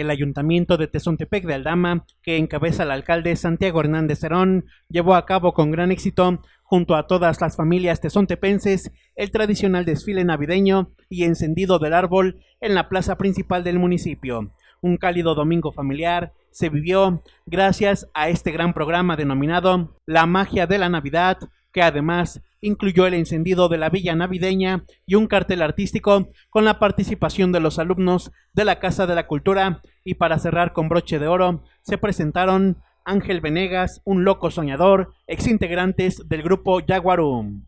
El ayuntamiento de Tezontepec de Aldama, que encabeza el alcalde Santiago Hernández Cerón, llevó a cabo con gran éxito, junto a todas las familias tezontepenses, el tradicional desfile navideño y encendido del árbol en la plaza principal del municipio. Un cálido domingo familiar se vivió gracias a este gran programa denominado La magia de la Navidad, que además incluyó el encendido de la villa navideña y un cartel artístico con la participación de los alumnos de la Casa de la Cultura y para cerrar con broche de oro se presentaron Ángel Venegas, un loco soñador, exintegrantes del grupo Jaguarum.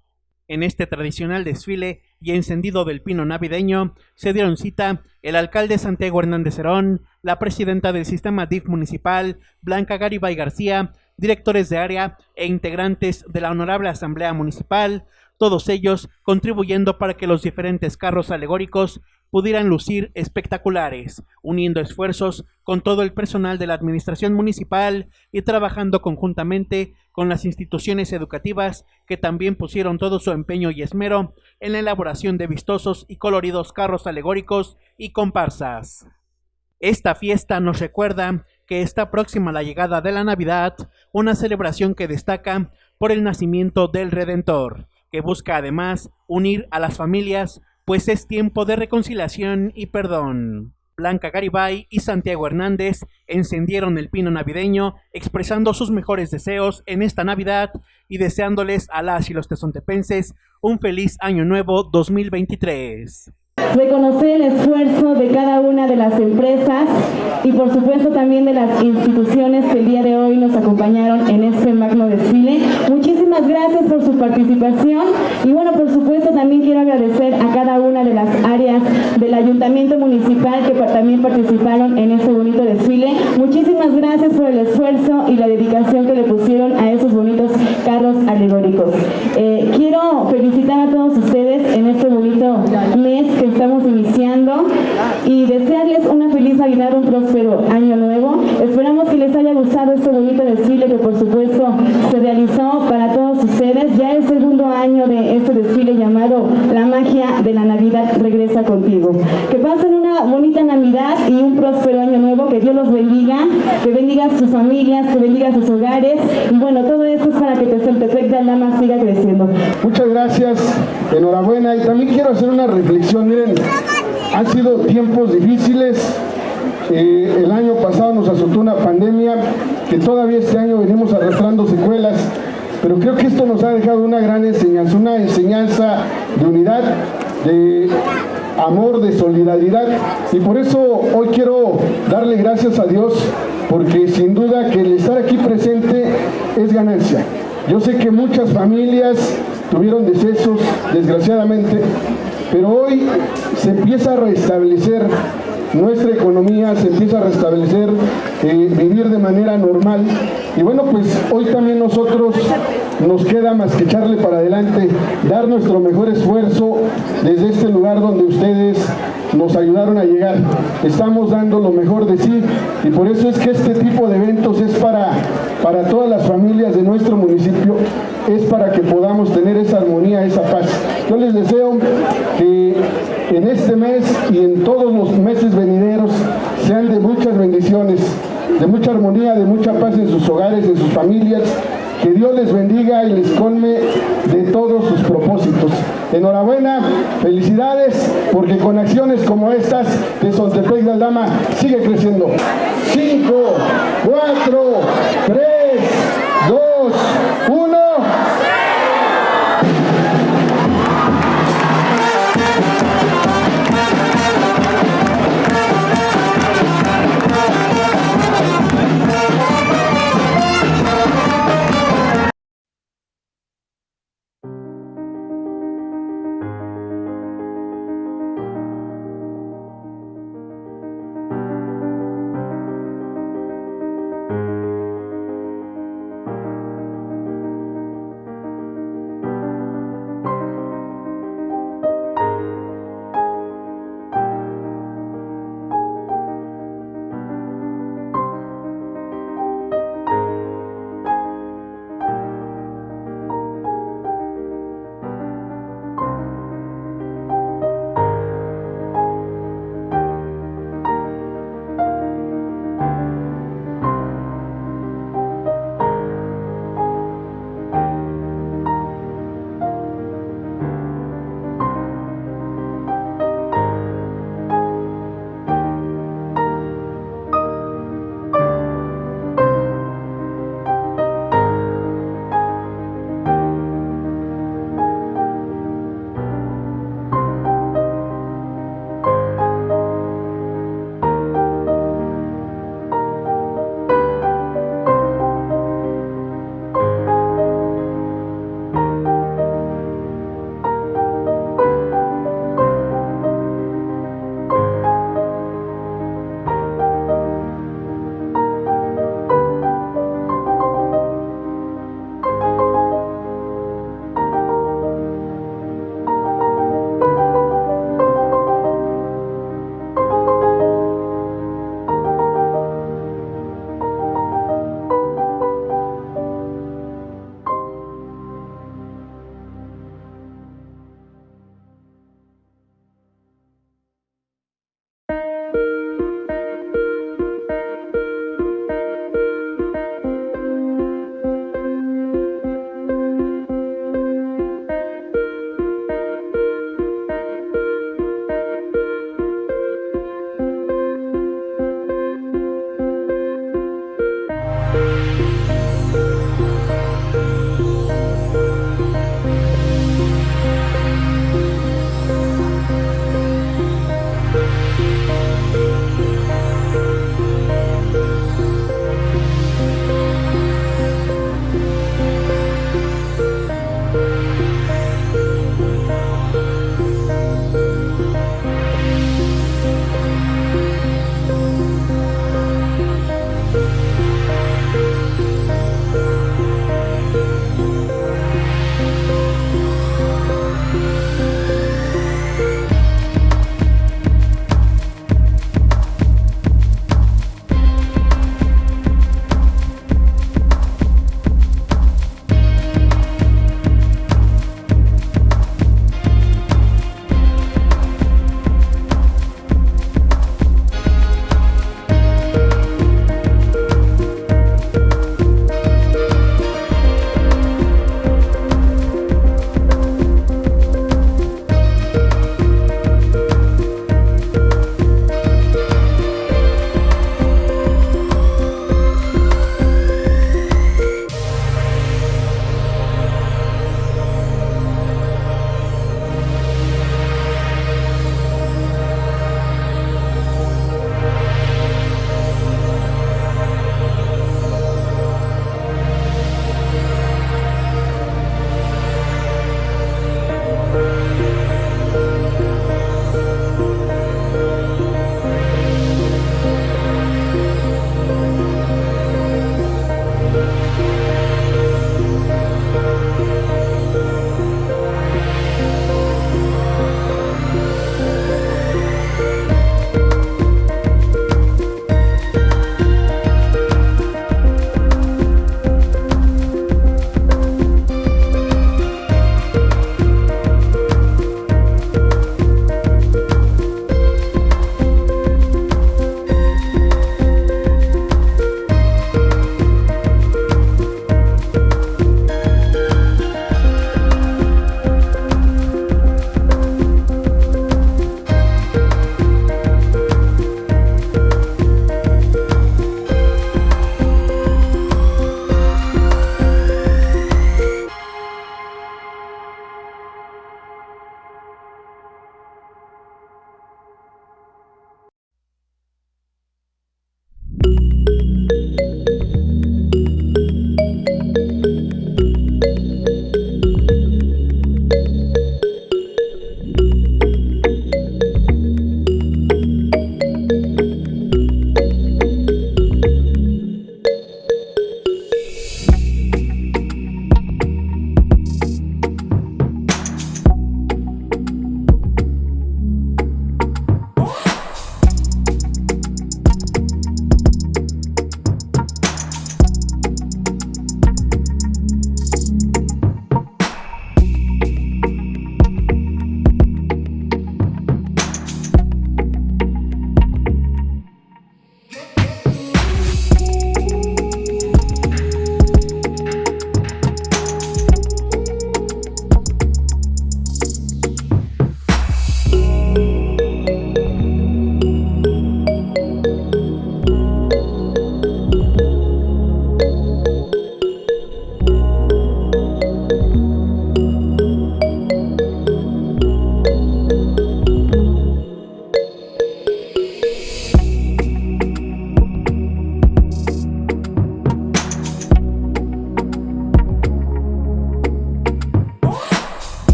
En este tradicional desfile y encendido del pino navideño se dieron cita el alcalde Santiago Hernández Herón, la presidenta del sistema DIF municipal, Blanca Garibay García, directores de área e integrantes de la Honorable Asamblea Municipal, todos ellos contribuyendo para que los diferentes carros alegóricos pudieran lucir espectaculares, uniendo esfuerzos con todo el personal de la administración municipal y trabajando conjuntamente con las instituciones educativas que también pusieron todo su empeño y esmero en la elaboración de vistosos y coloridos carros alegóricos y comparsas. Esta fiesta nos recuerda que está próxima la llegada de la Navidad, una celebración que destaca por el nacimiento del Redentor, que busca además unir a las familias pues es tiempo de reconciliación y perdón. Blanca Garibay y Santiago Hernández encendieron el pino navideño expresando sus mejores deseos en esta Navidad y deseándoles a las y los tezontepenses un feliz año nuevo 2023 reconocer el esfuerzo de cada una de las empresas y por supuesto también de las instituciones que el día de hoy nos acompañaron en este magno desfile. Muchísimas gracias por su participación y bueno, por supuesto también quiero agradecer a cada una de las áreas del Ayuntamiento Municipal que también participaron en este bonito desfile. Muchísimas gracias por el esfuerzo y la dedicación que le pusieron a esos bonitos carros alegóricos. Eh, quiero felicitar a todos ustedes en este bonito mes estamos iniciando y desearles una feliz Navidad, un próspero año nuevo. Esperamos que les haya gustado este bonito desfile que por supuesto se realizó para todos ustedes. Ya el segundo año de este desfile llamado La magia de la Navidad regresa contigo. Que pasen una bonita Navidad y un próspero año nuevo, que Dios los bendiga, que bendiga sus familias, que bendiga sus hogares y bueno, todo esto es para que Tezentepec de Alama siga creciendo. Muchas gracias, enhorabuena y también quiero hacer una reflexión miren, han sido tiempos difíciles. Eh, el año pasado nos azotó una pandemia que todavía este año venimos arrastrando secuelas, pero creo que esto nos ha dejado una gran enseñanza, una enseñanza de unidad, de amor, de solidaridad y por eso hoy quiero darle gracias a Dios porque sin duda que el estar aquí presente es ganancia. Yo sé que muchas familias tuvieron decesos, desgraciadamente, pero hoy se empieza a restablecer nuestra economía, se empieza a restablecer, eh, vivir de manera normal. Y bueno, pues hoy también nosotros nos queda más que echarle para adelante, dar nuestro mejor esfuerzo desde este lugar donde ustedes nos ayudaron a llegar. Estamos dando lo mejor de sí y por eso es que este tipo de eventos es para, para todas las familias de nuestro municipio, es para que podamos tener esa armonía, esa paz. Yo les deseo que en este mes y en todos los meses venideros sean de muchas bendiciones, de mucha armonía, de mucha paz en sus hogares, en sus familias, que Dios les bendiga y les colme de todos sus propósitos. Enhorabuena, felicidades, porque con acciones como estas de Sontepec de Aldama sigue creciendo. 5, 4, 3, 2,